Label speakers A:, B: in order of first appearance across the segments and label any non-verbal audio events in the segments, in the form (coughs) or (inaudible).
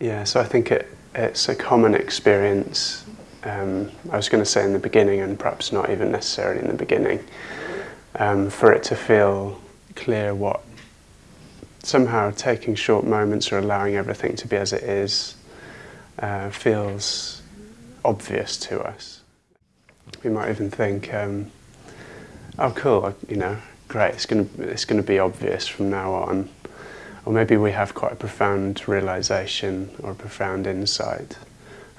A: Yeah, so I think it, it's a common experience. Um, I was going to say in the beginning, and perhaps not even necessarily in the beginning, um, for it to feel clear what somehow taking short moments or allowing everything to be as it is uh, feels obvious to us. We might even think, um, oh, cool, you know, great, it's going to it's going to be obvious from now on. Or maybe we have quite a profound realization or a profound insight,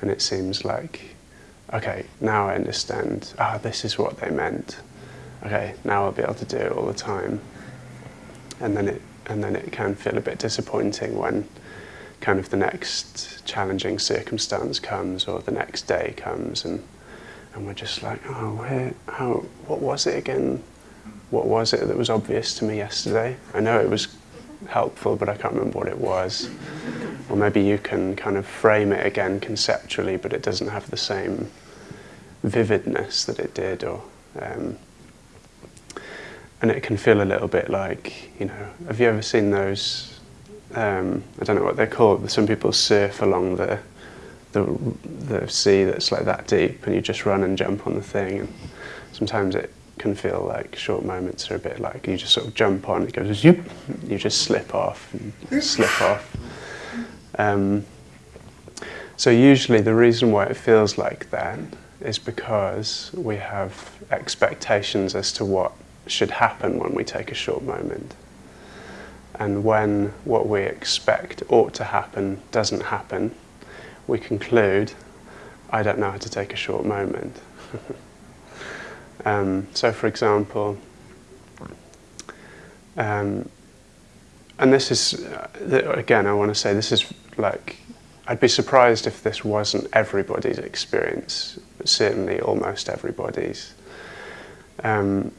A: and it seems like, okay, now I understand. Ah, this is what they meant. Okay, now I'll be able to do it all the time. And then it and then it can feel a bit disappointing when kind of the next challenging circumstance comes or the next day comes and and we're just like, oh, where, how, what was it again? What was it that was obvious to me yesterday? I know it was helpful, but I can't remember what it was. Or maybe you can kind of frame it again conceptually, but it doesn't have the same vividness that it did. Or um, and it can feel a little bit like you know. Have you ever seen those? Um, I don't know what they're called. Some people surf along the the the sea that's like that deep, and you just run and jump on the thing. And sometimes it can feel like short moments are a bit like you just sort of jump on, it goes zoop, you just slip off, and slip off. Um, so usually the reason why it feels like that is because we have expectations as to what should happen when we take a short moment. And when what we expect ought to happen doesn't happen, we conclude, I don't know how to take a short moment. (laughs) um, so, for example, um, and this is, uh, again, I want to say this is like, I'd be surprised if this wasn't everybody's experience, certainly almost everybody's. Um,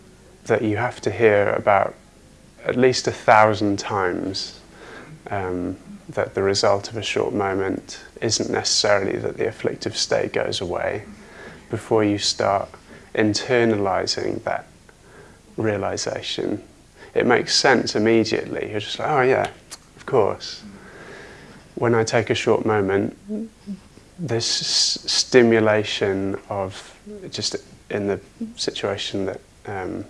A: that you have to hear about at least a thousand times um, that the result of a short moment isn't necessarily that the afflictive state goes away before you start internalizing that realization. It makes sense immediately. You're just like, oh, yeah, of course. When I take a short moment, this stimulation of just in the situation that um,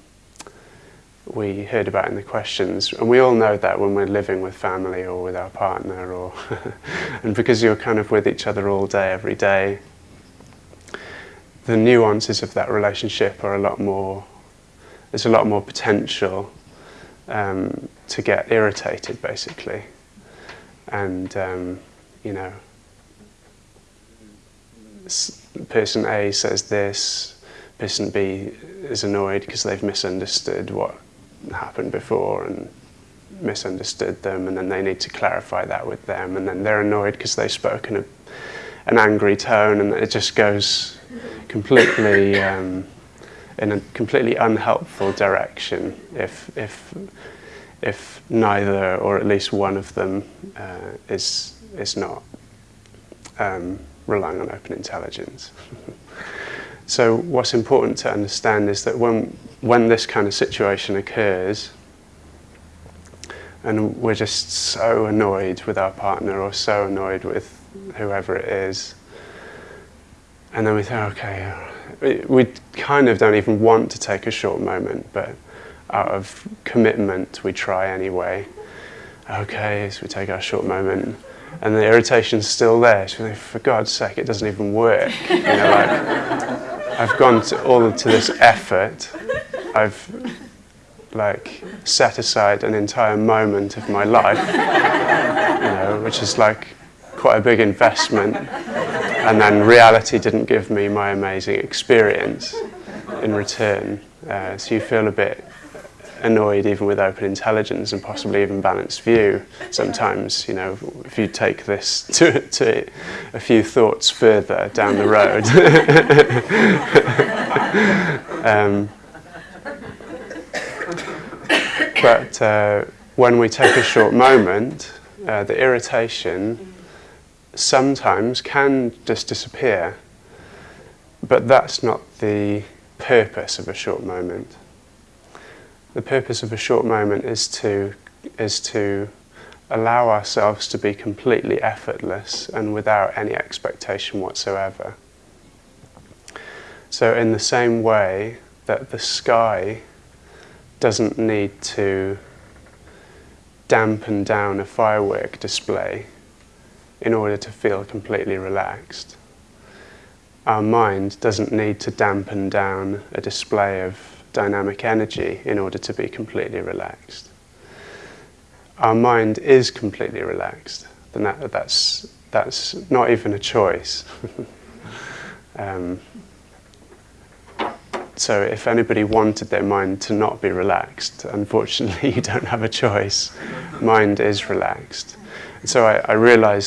A: we heard about in the questions, and we all know that when we're living with family or with our partner, or (laughs) and because you're kind of with each other all day, every day, the nuances of that relationship are a lot more, there's a lot more potential um, to get irritated basically. And, um, you know, person A says this, person B is annoyed because they've misunderstood what happened before and misunderstood them and then they need to clarify that with them and then they're annoyed because they've spoken a, an angry tone and it just goes completely um, in a completely unhelpful direction if if if neither or at least one of them uh, is is not um, relying on open intelligence. (laughs) so what's important to understand is that when when this kind of situation occurs, and we're just so annoyed with our partner or so annoyed with whoever it is, and then we say, okay, we kind of don't even want to take a short moment, but out of commitment, we try anyway. Okay, so we take our short moment, and the irritation's still there. So for God's sake, it doesn't even work. (laughs) You know, like, I've gone to all to this effort I've like set aside an entire moment of my life, (laughs) you know, which is like quite a big investment. and then reality didn't give me my amazing experience in return. Uh, so you feel a bit annoyed even with open intelligence and possibly even balanced view sometimes you know if you take this (laughs) to, to a few thoughts further down the road (laughs) um, but uh, when we take a short moment uh, the irritation sometimes can just disappear. But that's not the purpose of a short moment. The purpose of a short moment is to, is to allow ourselves to be completely effortless and without any expectation whatsoever. So, in the same way that the sky doesn't need to dampen down a firework display in order to feel completely relaxed, our mind doesn't need to dampen down a display of dynamic energy in order to be completely relaxed our mind is completely relaxed, then that, that's, that's not even a choice. (laughs) um, so if anybody wanted their mind to not be relaxed, unfortunately (laughs) you don't have a choice. mind is relaxed. And so I, I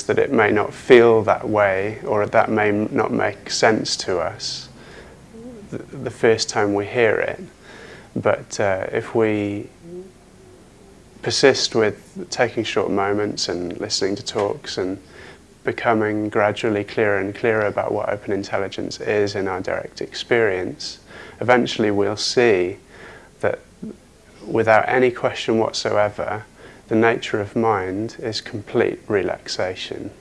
A: that it may not feel that way or that may not make sense to us the, the first time we hear it. But uh, if we persist with taking short moments and listening to talks and becoming gradually clearer and clearer about what open intelligence is in our direct experience, eventually we'll see that without any question whatsoever, the nature of mind is complete relaxation.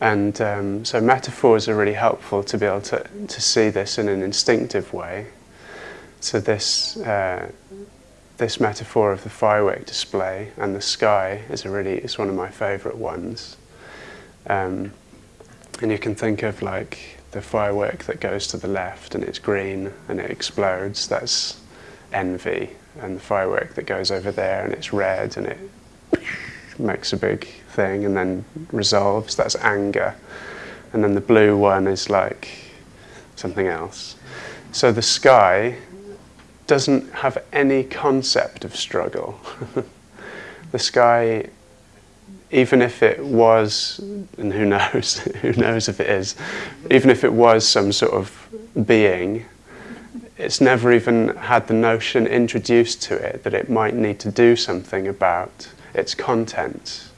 A: And um, so metaphors are really helpful to be able to, to see this in an instinctive way. So this uh, this metaphor of the firework display and the sky is a really is one of my favourite ones. Um, and you can think of like the firework that goes to the left and it's green and it explodes. That's envy, and the firework that goes over there and it's red and it makes a big thing and then resolves. That's anger, and then the blue one is like something else. So the sky doesn't have any concept of struggle. (laughs) the sky, even if it was, and who knows, (laughs) who knows if it is, even if it was some sort of being, it's never even had the notion introduced to it that it might need to do something about its contents.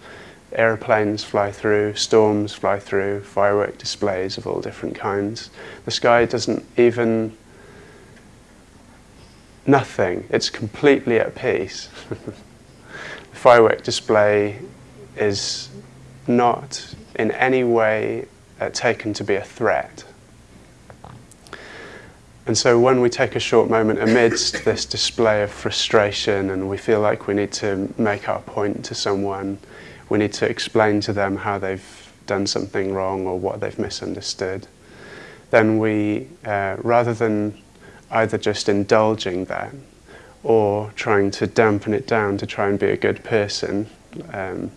A: Aeroplanes fly through, storms fly through, firework displays of all different kinds. The sky doesn't even nothing. It's completely at peace. (laughs) the firework display is not in any way uh, taken to be a threat. And so when we take a short moment amidst this display of frustration and we feel like we need to make our point to someone, we need to explain to them how they've done something wrong or what they've misunderstood, then we, uh, rather than either just indulging that or trying to dampen it down to try and be a good person, um,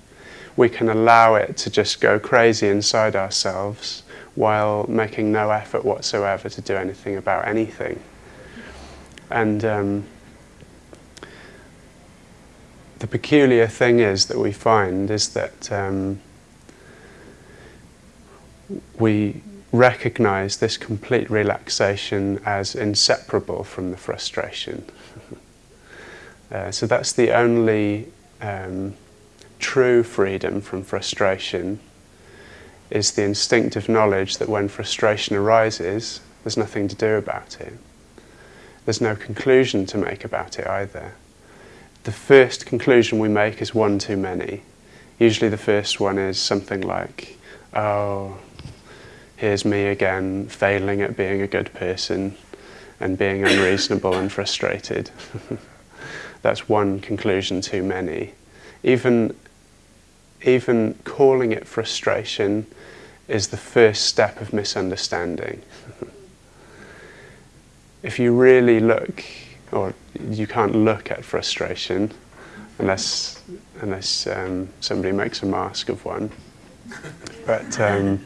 A: we can allow it to just go crazy inside ourselves while making no effort whatsoever to do anything about anything. And um, the peculiar thing is that we find is that um, we recognize this complete relaxation as inseparable from the frustration. (laughs) uh, so that's the only um, true freedom from frustration is the instinctive knowledge that when frustration arises, there's nothing to do about it. There's no conclusion to make about it either. The first conclusion we make is one too many. Usually the first one is something like, oh, here's me again failing at being a good person and being unreasonable and frustrated. (laughs) That's one conclusion too many. Even, even calling it frustration is the first step of misunderstanding. if you really look, or you can't look at frustration unless, unless um, somebody makes a mask of one. But um,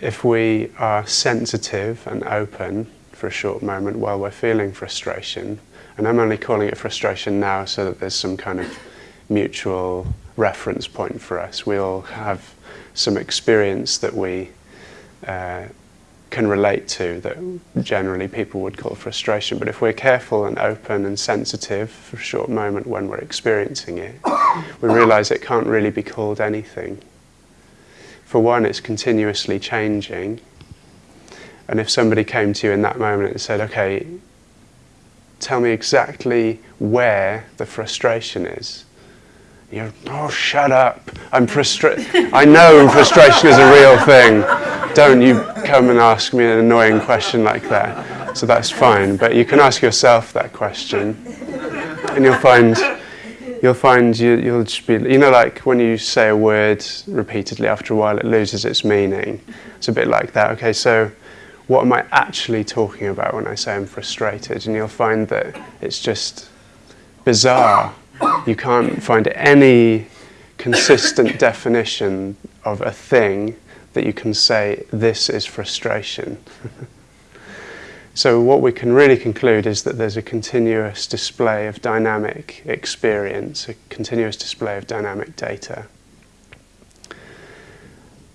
A: if we are sensitive and open for a short moment while we're feeling frustration, and I'm only calling it frustration now so that there's some kind of mutual reference point for us. We all have some experience that we uh, can relate to that generally people would call frustration. But if we're careful and open and sensitive for a short moment when we're experiencing it, (coughs) we realize it can't really be called anything for one, it's continuously changing. And if somebody came to you in that moment and said, okay, tell me exactly where the frustration is. You're, oh, shut up. I'm frustrated. I know frustration is a real thing. Don't you come and ask me an annoying question like that. So that's fine. But you can ask yourself that question, and you'll find you'll find you, you'll just be, you know, like when you say a word repeatedly, after a while it loses its meaning. It's a bit like that. Okay, so what am I actually talking about when I say I'm frustrated? And you'll find that it's just bizarre you can't find any consistent (laughs) definition of a thing that you can say, this is frustration. (laughs) so, what we can really conclude is that there's a continuous display of dynamic experience, a continuous display of dynamic data.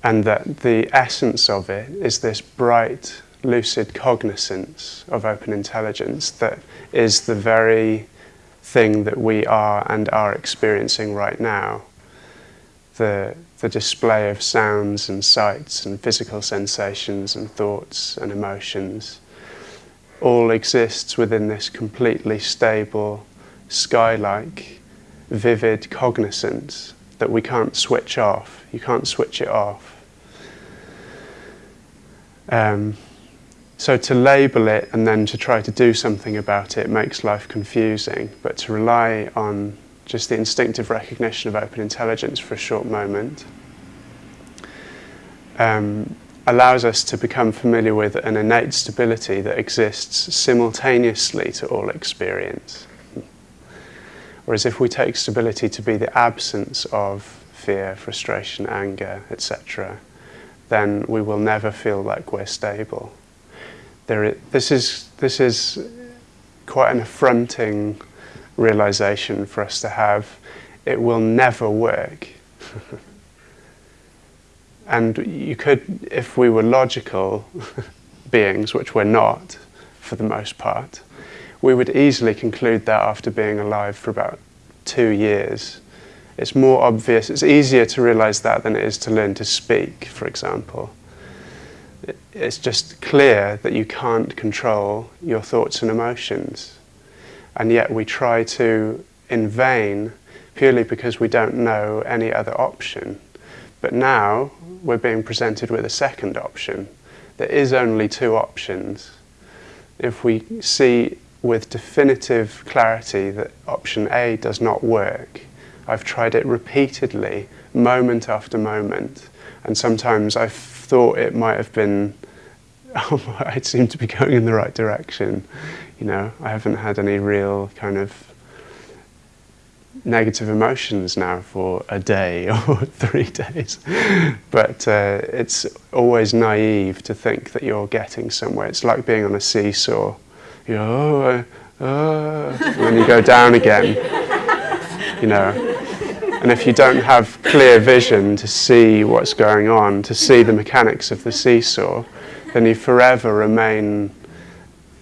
A: And that the essence of it is this bright, lucid cognizance of open intelligence that is the very thing that we are and are experiencing right now. The, the display of sounds and sights and physical sensations and thoughts and emotions all exists within this completely stable, sky-like, vivid cognizance that we can't switch off. You can't switch it off. Um, so to label it and then to try to do something about it makes life confusing, but to rely on just the instinctive recognition of open intelligence for a short moment um, allows us to become familiar with an innate stability that exists simultaneously to all experience. Whereas if we take stability to be the absence of fear, frustration, anger, etc., then we will never feel like we're stable this is this is quite an affronting realization for us to have. It will never work. (laughs) and you could, if we were logical (laughs) beings, which we're not for the most part, we would easily conclude that after being alive for about two years. It's more obvious, it's easier to realize that than it is to learn to speak, for example it's just clear that you can't control your thoughts and emotions. And yet we try to, in vain, purely because we don't know any other option. But now we're being presented with a second option. There is only two options. If we see with definitive clarity that option A does not work, I've tried it repeatedly, moment after moment, and sometimes I've thought it might have been (laughs) I seem to be going in the right direction. You know, I haven't had any real kind of negative emotions now for a day (laughs) or three days. but uh, it's always naive to think that you're getting somewhere. It's like being on a seesaw. You know, oh, uh, and then you go down again. You know. And if you don't have clear vision to see what's going on, to see the mechanics of the seesaw, then you forever remain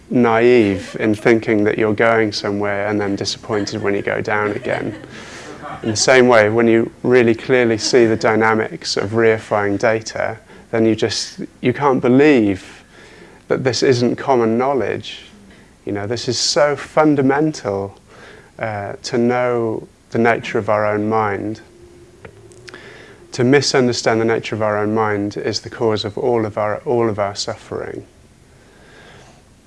A: naive in thinking that you're going somewhere and then disappointed when you go down again? In the same way, when you really clearly see the dynamics of reifying data, then you just, you can't believe that this isn't common knowledge. You know, this is so fundamental uh, to know the nature of our own mind. To misunderstand the nature of our own mind is the cause of all of our, all of our suffering.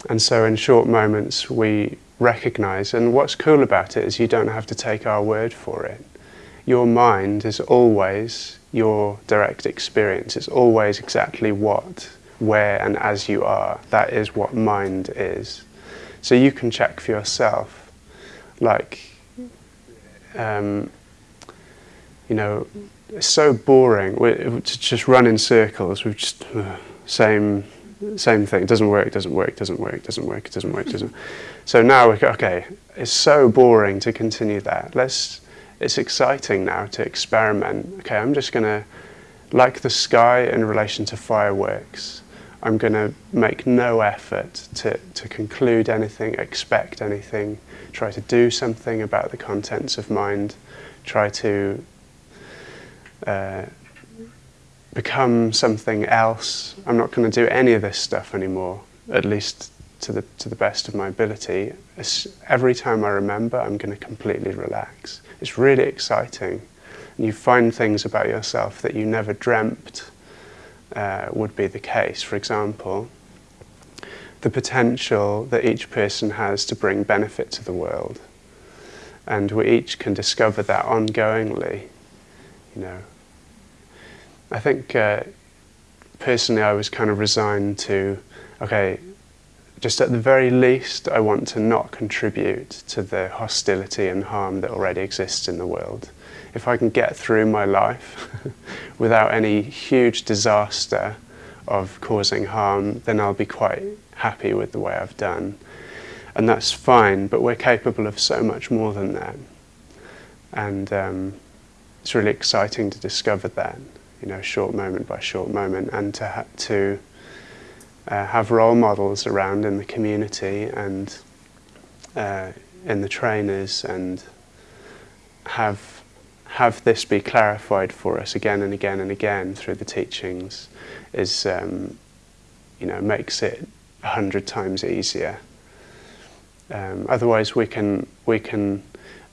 A: And so in short moments we recognize, and what's cool about it is you don't have to take our word for it. Your mind is always your direct experience. It's always exactly what, where, and as you are. That is what mind is. So you can check for yourself. Like, um, you know, it's so boring. We, to just run in circles. We've just uh, same same thing. It doesn't work. Doesn't work. Doesn't work. Doesn't work. It doesn't work. Doesn't. So now we're okay. It's so boring to continue that. Let's. It's exciting now to experiment. Okay, I'm just gonna, like the sky in relation to fireworks. I'm going to make no effort to, to conclude anything, expect anything, try to do something about the contents of mind, try to uh, become something else. I'm not going to do any of this stuff anymore, at least to the, to the best of my ability, every time I remember, I'm going to completely relax. It's really exciting. You find things about yourself that you never dreamt uh, would be the case. For example, the potential that each person has to bring benefit to the world. And we each can discover that ongoingly, you know. I think uh, personally I was kind of resigned to, okay, just at the very least I want to not contribute to the hostility and harm that already exists in the world. If I can get through my life (laughs) without any huge disaster of causing harm, then I'll be quite happy with the way I've done. And that's fine, but we're capable of so much more than that. And um, it's really exciting to discover that, you know, short moment by short moment, and to, to uh, have role models around in the community and uh, in the trainers and have have this be clarified for us again and again and again through the teachings is um, you know makes it a hundred times easier. Um, otherwise, we can we can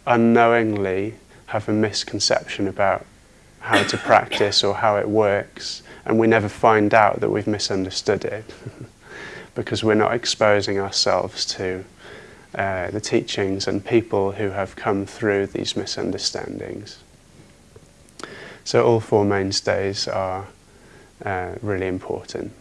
A: unknowingly have a misconception about how to practice or how it works, and we never find out that we've misunderstood it (laughs) because we're not exposing ourselves to uh, the teachings and people who have come through these misunderstandings. So all four mainstays are uh, really important.